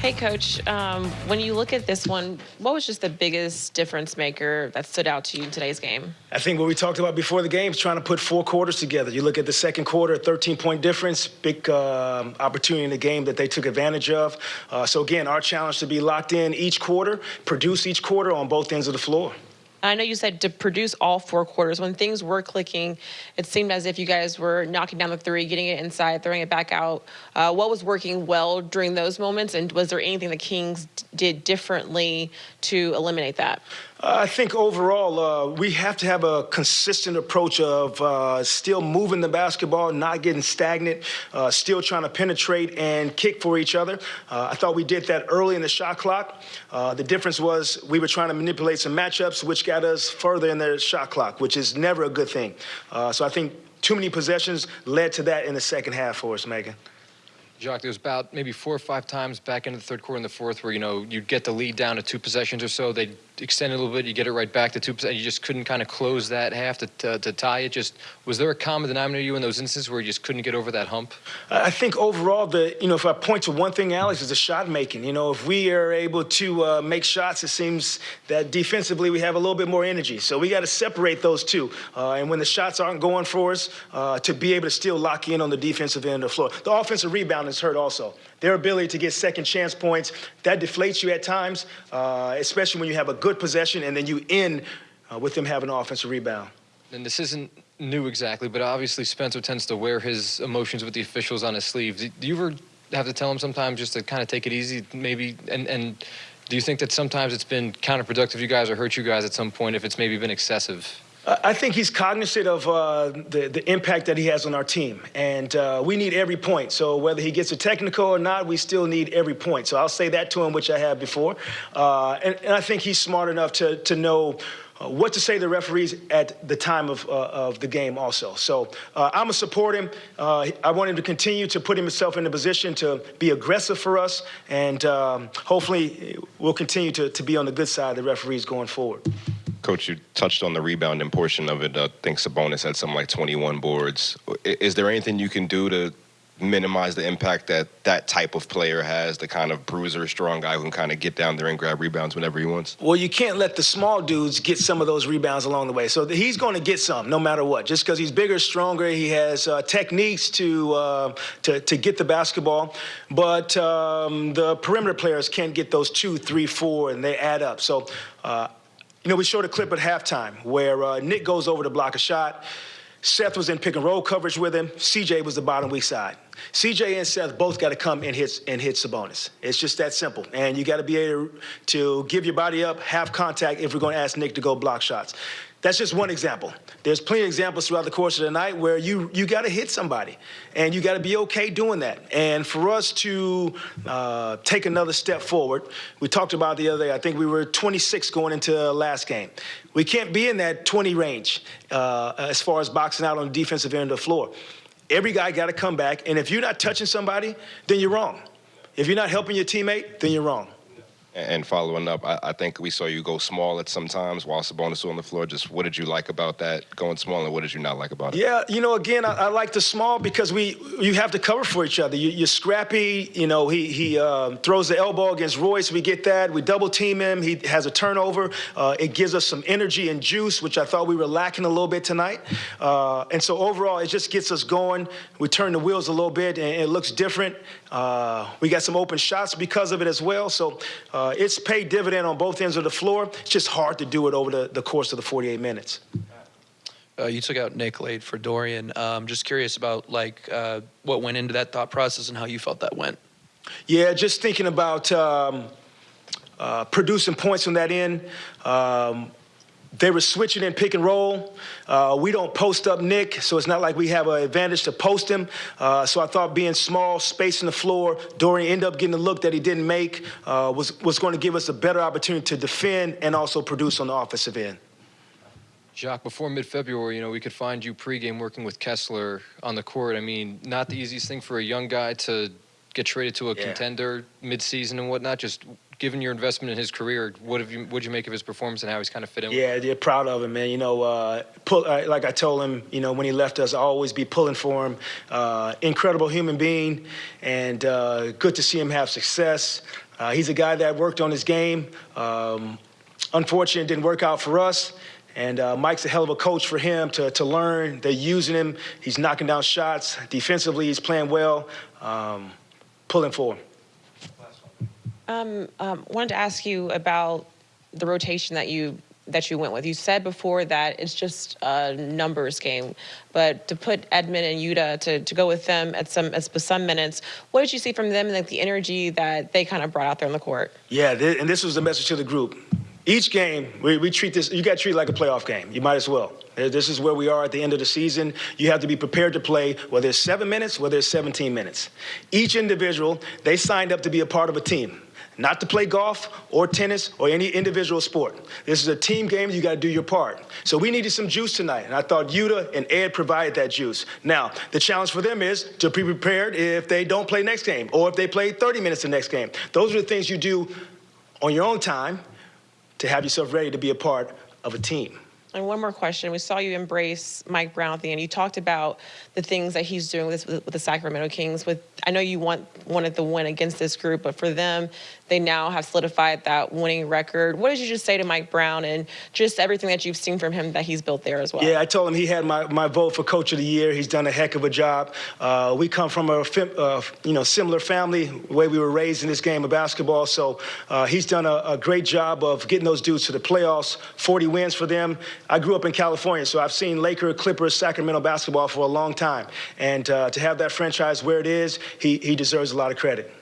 Hey, Coach, um, when you look at this one, what was just the biggest difference maker that stood out to you in today's game? I think what we talked about before the game is trying to put four quarters together. You look at the second quarter, 13 point difference, big uh, opportunity in the game that they took advantage of. Uh, so, again, our challenge to be locked in each quarter, produce each quarter on both ends of the floor. I know you said to produce all four quarters. When things were clicking, it seemed as if you guys were knocking down the three, getting it inside, throwing it back out. Uh, what was working well during those moments, and was there anything the Kings did differently to eliminate that? I think overall, uh, we have to have a consistent approach of uh, still moving the basketball, not getting stagnant, uh, still trying to penetrate and kick for each other. Uh, I thought we did that early in the shot clock. Uh, the difference was we were trying to manipulate some matchups, which got us further in the shot clock, which is never a good thing. Uh, so I think too many possessions led to that in the second half for us, Megan. Jacque, there was about maybe four or five times back into the third quarter and the fourth where, you know, you'd get the lead down to two possessions or so. They'd extend it a little bit. You get it right back to two possessions. You just couldn't kind of close that half to, to, to, tie it. Just was there a common denominator you in those instances where you just couldn't get over that hump? I think overall, the you know, if I point to one thing, Alex, is the shot making. You know, if we are able to uh, make shots, it seems that defensively we have a little bit more energy. So we got to separate those two. Uh, and when the shots aren't going for us, uh, to be able to still lock in on the defensive end of the floor. The offensive rebound is hurt also. Their ability to get second chance points that deflates you at times, uh, especially when you have a good possession and then you end uh, with them having an offensive rebound. And this isn't new exactly, but obviously Spencer tends to wear his emotions with the officials on his sleeve. Do you ever have to tell him sometimes just to kind of take it easy, maybe? And, and do you think that sometimes it's been counterproductive, you guys, or hurt you guys at some point if it's maybe been excessive? I think he's cognizant of uh, the, the impact that he has on our team. And uh, we need every point. So whether he gets a technical or not, we still need every point. So I'll say that to him, which I have before. Uh, and, and, I think he's smart enough to, to know uh, what to say to the referees at the time of, uh, of the game also. So uh, I'm going to support him. Uh, I want him to continue to put himself in a position to be aggressive for us, and um, hopefully we'll continue to, to be on the good side of the referees going forward. Coach, you touched on the rebounding portion of it. I think Sabonis had something like 21 boards. Is there anything you can do to minimize the impact that that type of player has, the kind of bruiser, strong guy who can kind of get down there and grab rebounds whenever he wants? Well, you can't let the small dudes get some of those rebounds along the way. So he's going to get some no matter what. Just because he's bigger, stronger, he has uh, techniques to, uh, to, to get the basketball. But um, the perimeter players can't get those two, three, four, and they add up. So uh, you know, we showed a clip at halftime where uh, Nick goes over to block a shot. Seth was in pick and roll coverage with him. CJ was the bottom weak side. CJ and Seth both got to come and hit and hit Sabonis. It's just that simple. And you got to be able to give your body up, have contact if we're going to ask Nick to go block shots. That's just one example. There's plenty of examples throughout the course of the night where you you got to hit somebody, and you got to be okay doing that. And for us to uh, take another step forward, we talked about the other day. I think we were 26 going into last game. We can't be in that 20 range uh, as far as boxing out on the defensive end of the floor. Every guy got to come back, and if you're not touching somebody, then you're wrong. If you're not helping your teammate, then you're wrong. And following up, I, I, think we saw you go small at some times while Sabonis was on the floor. Just what did you like about that going small, and what did you not like about it? Yeah, you know, again, I, I like the small because we you have to cover for each other. You, are scrappy. You know, he he uh, throws the elbow against Royce. We get that. We double team him. He has a turnover. Uh, it gives us some energy and juice, which I thought we were lacking a little bit tonight. Uh, and so overall, it just gets us going. We turn the wheels a little bit, and it looks different. Uh, we got some open shots because of it as well. So uh, it's paid dividend on both ends of the floor. It's just hard to do it over the, the course of the 48 minutes. Uh, you took out Nick late for Dorian. Um, just curious about like uh, what went into that thought process and how you felt that went. Yeah, just thinking about um, uh, producing points from that end. Um, they were switching in pick and roll. Uh, we don't post up Nick, so it's not like we have an advantage to post him. Uh, so I thought being small, spacing the floor, Dorian ended up getting a look that he didn't make, uh, was, was going to give us a better opportunity to defend and also produce on the offensive end. Jacque, before mid-February, you know, we could find you pregame working with Kessler on the court. I mean, not the easiest thing for a young guy to get traded to a yeah. contender mid-season and whatnot. Just given your investment in his career, what have you what you make of his performance and how he's kind of fit in? Yeah, they're proud of him, man. You know, uh, pull, uh, like I told him, you know, when he left us, I'll always be pulling for him. Uh, incredible human being, and uh, good to see him have success. Uh, he's a guy that worked on his game. Um, unfortunately, didn't work out for us. And uh, Mike's a hell of a coach for him to, to learn. They're using him. He's knocking down shots. Defensively, he's playing well. Um, pulling for him. Um, wanted to ask you about the rotation that you that you went with. You said before that it's just a numbers game, but to put Edmond and Yuta to, to go with them at some at some minutes, what did you see from them and like the energy that they kind of brought out there on the court? Yeah, th- and this was the message to the group. Each game, we, we treat this, you got to treat like a playoff game. You might as well. Uh, This is where we are at the end of the season. You have to be prepared to play, whether it's seven minutes, whether it's 17 minutes. Each individual, they signed up to be a part of a team, not to play golf or tennis or any individual sport. This is a team game. You got to do your part. So we needed some juice tonight, and I thought Yuta and Ed provided that juice. Now, the challenge for them is to be prepared if they don't play next game or if they play 30 minutes the next game. Those are the things you do on your own time to have yourself ready to be a part of a team. And one more question. We saw you embrace Mike Brown at the end. You talked about the things that he's doing with, with the Sacramento Kings. With I know you want wanted the win against this group, but for them, they now have solidified that winning record. What did you just say to Mike Brown and just everything that you've seen from him that he's built there as well? Yeah, I told him he had my, my vote for Coach of the Year. He's done a heck of a job. Uh, we come from a uh, you know similar family, the way we were raised in this game of basketball. So uh, he's done a, a great job of getting those dudes to the playoffs. 40 wins for them. I grew up in California, so I've seen Laker, Clippers, Sacramento basketball for a long time. And uh, to have that franchise where it is, he, he deserves a lot of credit.